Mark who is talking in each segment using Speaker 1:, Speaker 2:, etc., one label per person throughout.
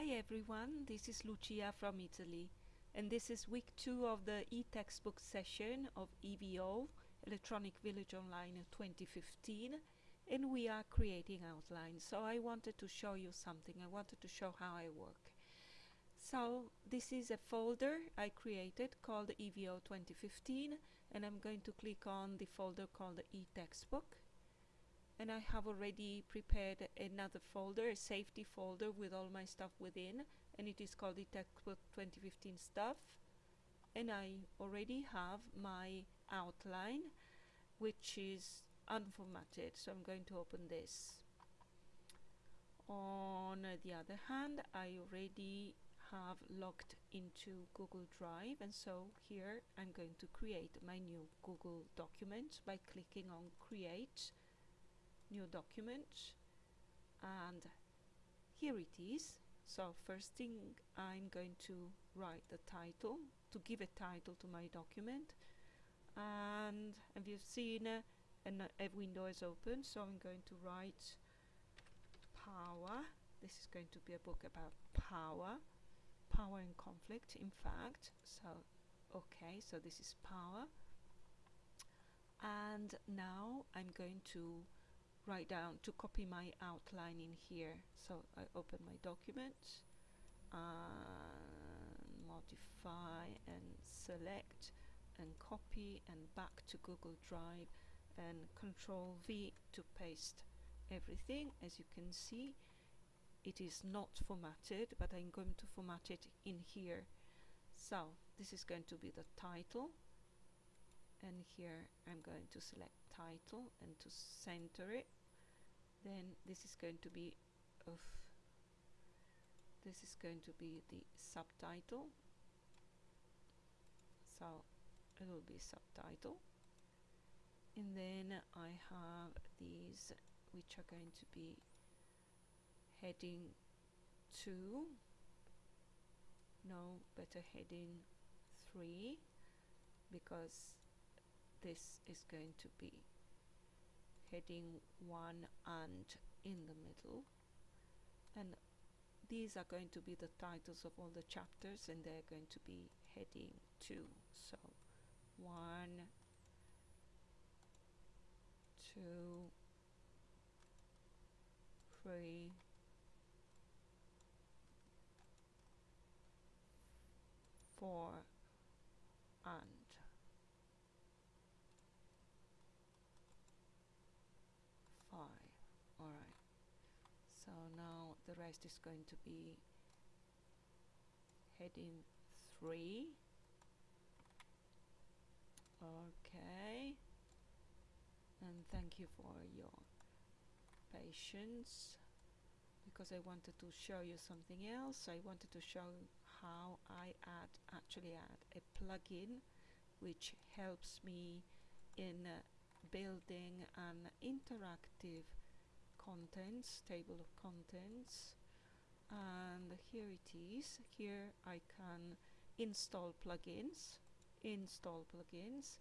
Speaker 1: Hi everyone, this is Lucia from Italy and this is week two of the e-textbook session of EVO, Electronic Village Online 2015 and we are creating outlines. So I wanted to show you something, I wanted to show how I work. So this is a folder I created called EVO 2015 and I'm going to click on the folder called e-textbook and I have already prepared another folder, a safety folder with all my stuff within and it is called the textbook 2015 stuff. And I already have my outline which is unformatted so I'm going to open this. On the other hand I already have logged into Google Drive and so here I'm going to create my new Google document by clicking on create new document and here it is. So first thing I'm going to write the title to give a title to my document. And as you've seen uh, a window is open so I'm going to write power. This is going to be a book about power power and conflict in fact. So okay so this is power. And now I'm going to write down to copy my outline in here. So I open my document and modify and select and copy and back to Google Drive and control V to paste everything. As you can see it is not formatted but I'm going to format it in here. So this is going to be the title and here I'm going to select title and to center it. Then this is going to be of this is going to be the subtitle. So it will be subtitle. And then I have these which are going to be heading 2 no better heading 3 because this is going to be. Heading 1 and in the middle. And these are going to be the titles of all the chapters and they're going to be heading 2 so 1 2 3 4 and the rest is going to be heading 3 okay. And thank you for your patience because I wanted to show you something else. I wanted to show how I add actually add a plugin which helps me in uh, building an interactive contents table of contents. And here it is. Here I can install plugins install plugins.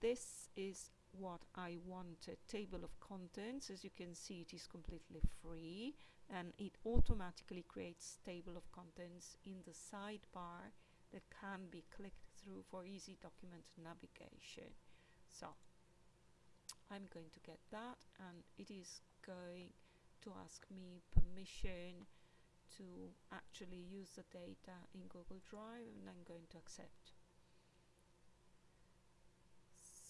Speaker 1: This is what I wanted table of contents. As you can see it is completely free and it automatically creates table of contents in the sidebar that can be clicked through for easy document navigation. So I'm going to get that and it is going to ask me permission to actually use the data in Google Drive and I'm going to accept.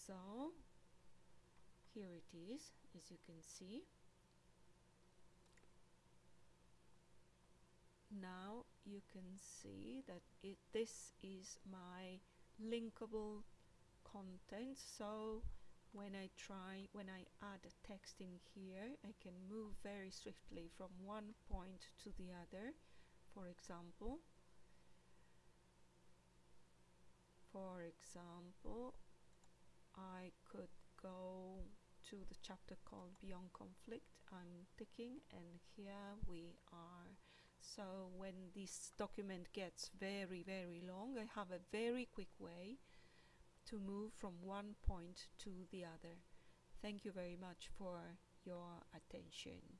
Speaker 1: So here it is as you can see. Now you can see that it this is my linkable content so when I try, when I add a text in here, I can move very swiftly from one point to the other. For example, for example, I could go to the chapter called Beyond Conflict. I'm ticking and here we are. So when this document gets very, very long, I have a very quick way to move from one point to the other. Thank you very much for your attention.